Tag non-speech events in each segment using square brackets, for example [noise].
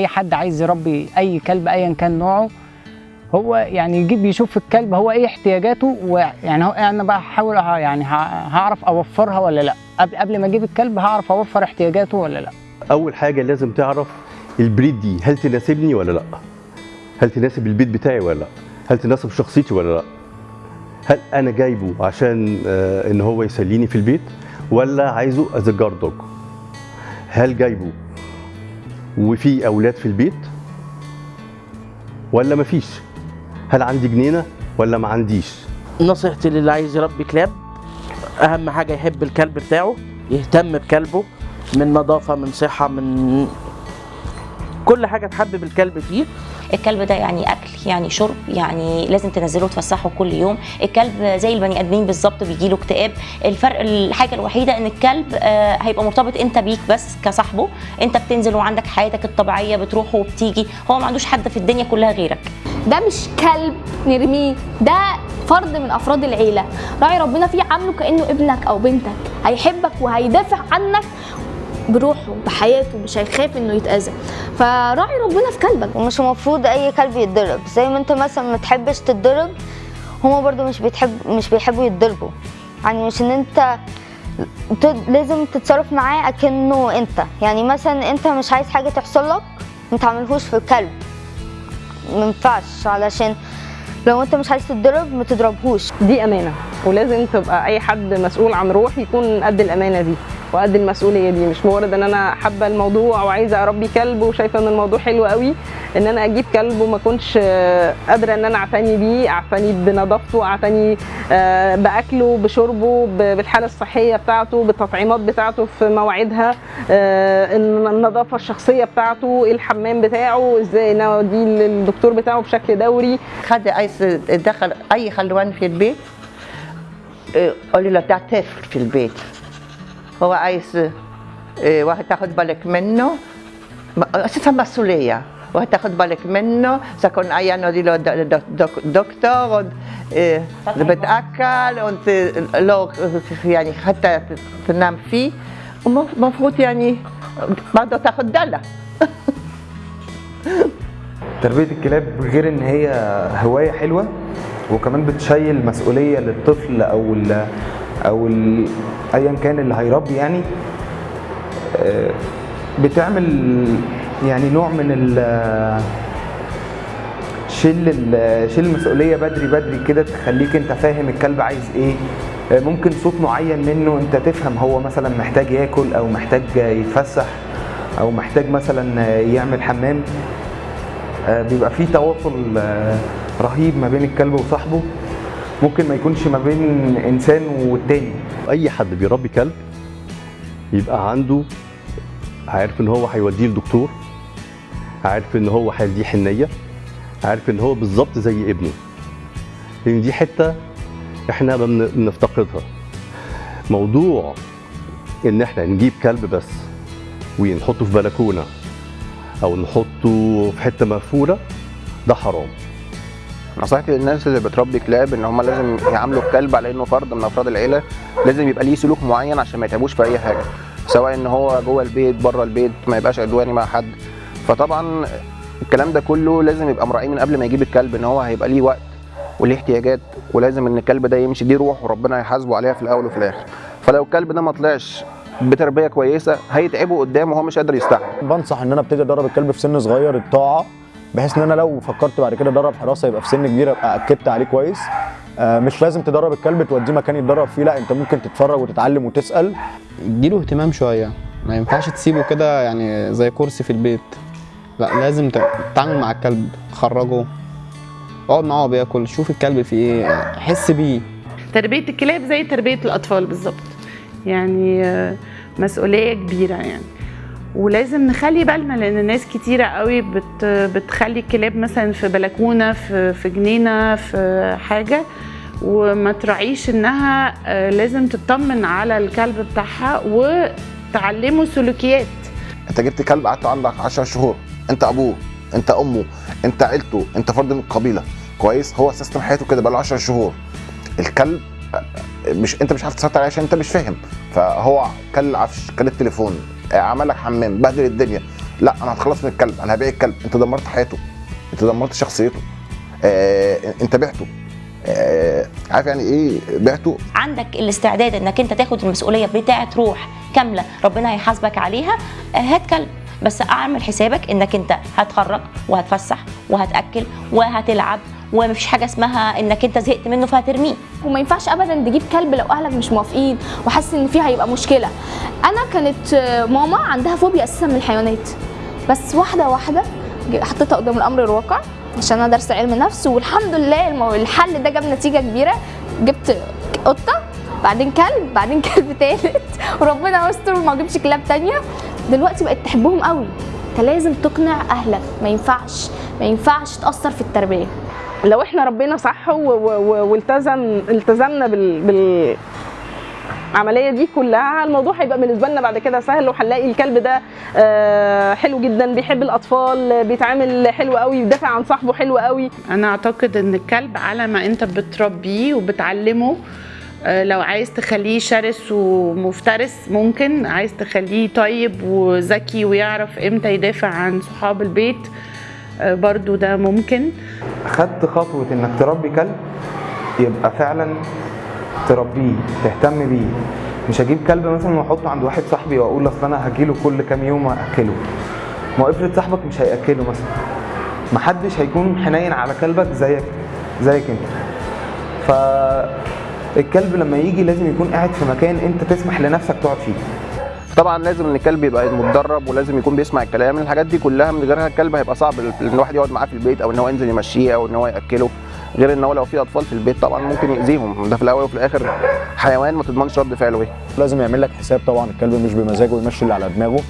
أي حد عايز يربي أي كلب ايا كان نوعه هو يعني يجيب يشوف الكلب هو إيه احتياجاته ويعني هو أنا بقى هحاول يعني هعرف أوفرها ولا لأ. قبل ما أجيب الكلب هعرف أوفر احتياجاته ولا لأ. أول حاجة لازم تعرف ال breed دي هل تناسبني ولا لأ؟ هل تناسب البيت بتاعي ولا لأ؟ هل تناسب شخصيتي ولا لأ؟ هل أنا جايبه عشان آه، إن هو يسليني في البيت ولا عايزه as guard dog هل جايبه وفي أولاد في البيت؟ ولا مفيش؟ هل عندي جنينة ولا ما عنديش؟ نصيحتي للي عايز يربي كلاب أهم حاجة يحب الكلب بتاعه يهتم بكلبه من نظافة من صحة من كل حاجة تحبب الكلب فيه. الكلب ده يعني أكل يعني شرب يعني لازم تنزله تفسحه كل يوم. الكلب زي البني آدمين بالظبط بيجي له اكتئاب. الفرق الحاجة الوحيدة إن الكلب آه، هيبقى مرتبط أنت بيك بس كصاحبه. أنت بتنزل وعندك حياتك الطبيعية بتروح وبتيجي. هو ما عندوش حد في الدنيا كلها غيرك. ده مش كلب نرميه ده فرد من أفراد العيلة. راعي ربنا فيه عامله كأنه ابنك أو بنتك. هيحبك وهيدافع عنك بروحه بحياته مش هيخاف إنه يتأذى. فراعي ربنا في كلبك. ومش المفروض أي كلب يتضرب. زي ما أنت مثلا ما تحبش تتضرب هما برضو مش بتحب مش بيحبوا يتضربوا. يعني مش إن أنت ت- لازم تتصرف معاه أكنه أنت. يعني مثلا أنت مش عايز حاجة تحصل لك ما تعملهوش في الكلب. ما ينفعش علشان لو أنت مش عايز تتضرب ما تضربهوش. دي أمانة. ولازم تبقى أي حد مسؤول عن روح يكون قد الأمانة دي. وقد المسؤولية دي. مش مجرد إن أنا حابة الموضوع وعايزة أربي كلب وشايفة إن الموضوع حلو قوي إن أنا أجيب كلب وما كنتش آه، قادرة إن أنا أعتني بيه أعتني بنظافته أعتني آه، بأكله بشربه بالحالة الصحية بتاعته بالتطعيمات بتاعته في مواعيدها آه، الن- النظافة الشخصية بتاعته الحمام بتاعه إزاي نوديه للدكتور بتاعه بشكل دوري. حد عايز يدخل أي خلوان في البيت إيه، قولي له ده طفل في البيت. هو عايز إيه، واحد تاخد بالك منه. أساسا مسؤولية؟ واحد تاخد بالك منه. اذا كان عيان دي له دكتور إيه، بتأكل und لو يعني حتى تنام فيه. المفروض يعني برضه تاخد دلة [laughs] تربية الكلاب غير إن هي هواية حلوة وكمان بتشيل مسؤولية للطفل أو أو ايا كان اللي هيربي يعني آه، بتعمل يعني نوع من شيل شيل المسؤولية بدري بدري كده تخليك أنت فاهم الكلب عايز إيه. آه، ممكن صوت معين منه أنت تفهم هو مثلا محتاج ياكل أو محتاج يتفسح أو محتاج مثلا يعمل حمام. آه، بيبقى في تواصل رهيب ما بين الكلب وصاحبه. ممكن ما يكونش ما بين إنسان والتاني. أي حد بيربي كلب يبقى عنده عارف إن هو هيوديه لدكتور عارف إن هو هيديه حنية عارف إن هو بالظبط زي ابنه. لأن دي حتة إحنا بنفتقدها موضوع إن إحنا نجيب كلب بس ونحطه في بلكونة أو نحطه في حتة مقفولة ده حرام. نصيحتي للناس اللي بتربي كلاب إن هم لازم يعاملوا الكلب على إنه فرد من أفراد العيلة لازم يبقى ليه سلوك معين عشان ما يتعبوش في أي حاجة سواء إن هو جوه البيت بره البيت ما يبقاش عدواني مع حد. فطبعا الكلام ده كله لازم يبقى مراعيه من قبل ما يجيب الكلب إن هو هيبقى ليه وقت وليه احتياجات ولازم إن الكلب ده يمشي دي روح وربنا هيحاسبه عليها في الأول وفي الآخر. فلو الكلب ده ما طلعش بتربية كويسة هيتعبه قدام وهو مش قادر يستحمل. بنصح إن أنا أبتدي ادرب الكلب في سن صغير الطاعة. بحيث إن أنا لو فكرت بعد كده أدرب حراسة يبقى في سن كبير أبقى أكدت عليه كويس. آه، مش لازم تدرب الكلب توديه مكان يتدرب فيه لا أنت ممكن تتفرج وتتعلم وتسأل. اديله اهتمام شوية. ما ينفعش تسيبه كده يعني زي كرسي في البيت. لا لازم تتعامل مع الكلب خرجه اقعد معاه بياكل شوف الكلب فيه إيه حس بيه. تربية الكلاب زي تربية الأطفال بالظبط. يعني آه، مسؤولية كبيرة يعني. ولازم نخلي بالنا لأن ناس كتيرة قوي بت بتخلي الكلاب مثلا في بلكونة في في جنينة في حاجة وما تراعيش إنها آه، لازم تطمن على الكلب بتاعها وتعلمه سلوكيات. أنت جبت كلب قعدت عندك 10 شهور أنت أبوه أنت أمه أنت عيلته أنت فرد من القبيلة. كويس هو سيستم حياته كده بقاله 10 شهور. الكلب مش انت مش عارف تسيطر عليه عشان انت مش فاهم. فهو كل العفش كل التليفون عمل لك حمام بهدل الدنيا. لا أنا هتخلص من الكلب أنا هبيع الكلب. انت دمرت حياته. انت دمرت شخصيته. آه انت بعته. آه عارف يعني إيه بعته؟ عندك الاستعداد انك انت تاخد المسؤولية بتاعه روح كاملة ربنا هيحاسبك عليها آه، هات كلب. بس اعمل حسابك انك انت هتخرج وهتفسح وهتأكل وهتلعب ومفيش حاجة اسمها إنك أنت زهقت منه فهترميه. وما ينفعش ابدا تجيب كلب لو أهلك مش موافقين وحاسس إن فيه هيبقى مشكلة. أنا كانت ماما عندها فوبيا أساسا من الحيوانات. بس واحدة واحدة حطيتها قدام الأمر الواقع عشان أنا دارسه علم نفس والحمد لله. الحل ده جاب نتيجة كبيرة. جبت قطة بعدين كلب بعدين [laughs] كلب تالت. وربنا يستر وما اجيبش كلاب تانية. دلوقتي بقت تحبهم قوي. أنت لازم تقنع أهلك. ما ينفعش. ما ينفعش تأثر في التربية. لو إحنا ربنا صح والتزم التزمنا بال, بال العملية دي كلها الموضوع هيبقى بالنسبة لنا بعد كده سهل وهنلاقي الكلب ده آه، حلو جدا بيحب الأطفال بيتعامل حلو قوي بيدافع عن صاحبه حلو قوي. أنا أعتقد إن الكلب على ما أنت بتربيه وبتعلمه آه، لو عايز تخليه شرس ومفترس ممكن عايز تخليه طيب وذكي ويعرف إمتى يدافع عن صحاب البيت برضو ده ممكن. خدت خطوة إنك تربي كلب يبقى فعلا تربيه تهتم بيه. مش هجيب كلب مثلا وأحطه عند واحد صاحبي وأقول أصل أنا هجيله كل كام يوم واكله ما افرض صاحبك مش هياكله مثلا. محدش هيكون حنين على كلبك زيك زيك أنت. فالكلب لما يجي لازم يكون قاعد في مكان أنت تسمح لنفسك تقعد فيه. طبعا لازم إن الكلب يبقى متدرب ولازم يكون بيسمع الكلام الحاجات دي كلها من غيرها الكلب هيبقى صعب إن الواحد يقعد معاه في البيت أو إن هو ينزل يمشيه أو إن هو يأكله غير إن هو لو في أطفال في البيت طبعا ممكن يأذيهم. ده في الأول وفي الآخر حيوان ما تضمنش رد فعله. إيه لازم يعمل لك حساب طبعا الكلب مش بمزاجه يمشي اللي على دماغه.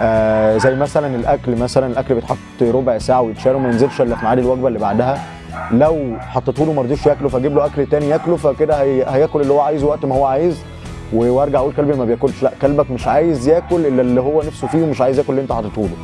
آه زي مثلا الأكل مثلا الأكل بيتحط ربع ساعة ويتشال وما ينزلش إلا في ميعاد الوجبة اللي بعدها. لو حطيته له ما رضيش ياكله فاجيب له أكل تاني ياكله فكده هي... هياكل اللي هو عايزه وقت ما هو عايز. وارجع أقول كلبي ما بياكلش. لا كلبك مش عايز ياكل الا اللي هو نفسه فيه ومش عايز ياكل اللي انت حاطته له.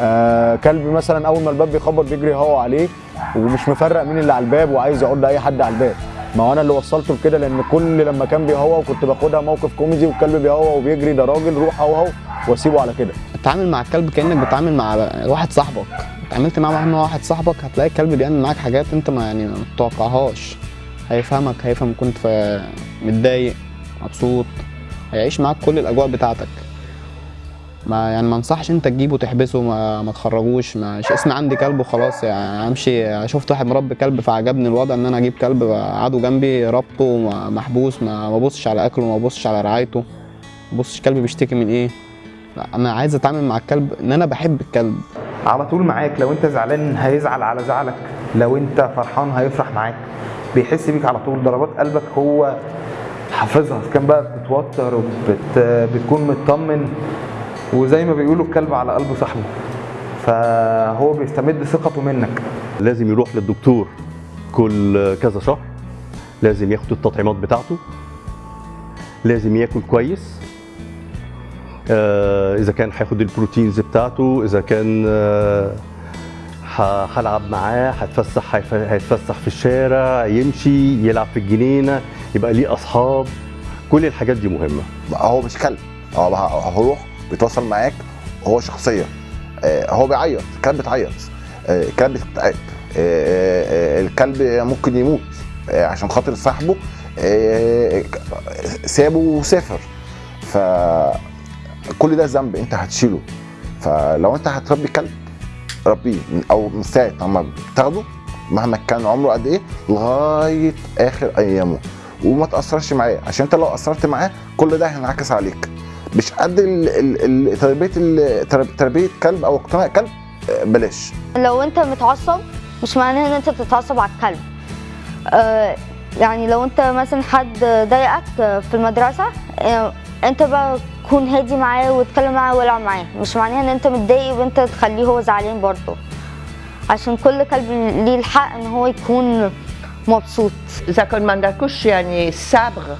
آه كلب مثلا أول ما الباب بيخبط بيجري هو عليه ومش مفرق مين اللي على الباب وعايز يقول لاي حد على الباب. ما هو أنا اللي وصلته لكده لأن كل لما كان بيهوى وكنت باخدها موقف كوميدي والكلب بيهوى وبيجري ده راجل روح هوهو واسيبه على كده. اتعامل مع الكلب كأنك بتتعامل مع واحد صاحبك. اتعاملت معاه مع واحد صاحبك هتلاقي الكلب بيعمل معاك حاجات انت ما يعني ما تتوقعهاش هيفهمك هيفهم كنت متضايق. مبسوط. هيعيش معاك كل الأجواء بتاعتك. ما يعني ما انصحش انت تجيبه تحبسه ما, ما تخرجوش مش اسمي عندي كلب وخلاص يعني امشي شفت واحد مربي كلب فعجبني الوضع ان أنا أجيب كلب قعدوا جنبي ربطه محبوس ما ببصش على أكله ما ببصش على رعايته. ما ببصش الكلب بيشتكي من إيه. لا أنا عايز أتعامل مع الكلب إن أنا بحب الكلب. على طول معاك لو أنت زعلان هيزعل على زعلك لو أنت فرحان هيفرح معاك. بيحس بيك على طول ضربات قلبك هو حافظها. كان بقى بتتوتر وبت... بتكون مطمن وزي ما بيقولوا الكلب على قلب صاحبه فهو بيستمد ثقته منك. لازم يروح للدكتور كل كذا شهر لازم ياخد التطعيمات بتاعته لازم ياكل كويس. آه، إذا كان هياخد البروتينز بتاعته إذا كان آه، هلعب معاه هتفسح هيتفسح في الشارع يمشي يلعب في الجنينة يبقى ليه أصحاب. كل الحاجات دي مهمة. هو مش كلب هو هيروح بيتواصل معاك هو شخصيه آه، هو بيعيط. الكلب بتعيط آه، الكلب بتتعب آه، الكلب ممكن يموت. عشان خاطر صاحبه سابه وسافر. ف كل ده ذنب انت هتشيله. فلو انت هتربي كلب ربيه من أو من ساعة لما بتاخده مهما كان عمره قد إيه لغاية آخر أيامه. وما تأثرش معاه عشان انت لو أثرت معاه كل ده هينعكس عليك. مش قد تربية تربية كلب أو اقتناء كلب آه، بلاش. لو انت متعصب مش معناه ان انت بتتعصب على الكلب. آه يعني لو انت مثلا حد ضايقك في المدرسة آه انت بقى تكون هادي معاه وتتكلم معاه والعب معاه. مش معناها ان انت متضايق وانت تخليه هو زعلان برضه. عشان كل كلب ليه الحق ان هو يكون مبسوط. إذا كان ما عندكوش يعني الصبر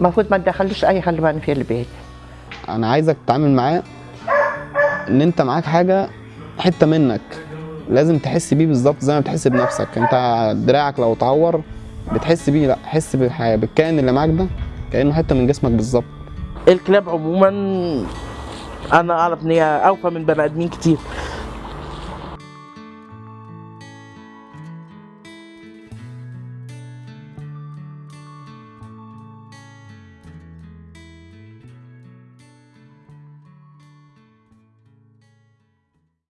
المفروض ما تدخلوش أي حلوان في البيت. أنا عايزك تتعامل معاه إن أنت معاك حاجة حتة منك. لازم تحس بيه بالظبط زي ما بتحس بنفسك. أنت دراعك لو اتعور بتحس بيه لأ حس بالح- بالكائن اللي معاك ده كأنه حتة من جسمك بالظبط. الكلاب عموما أنا أعرف إن هي أوفى من بني آدمين كتير.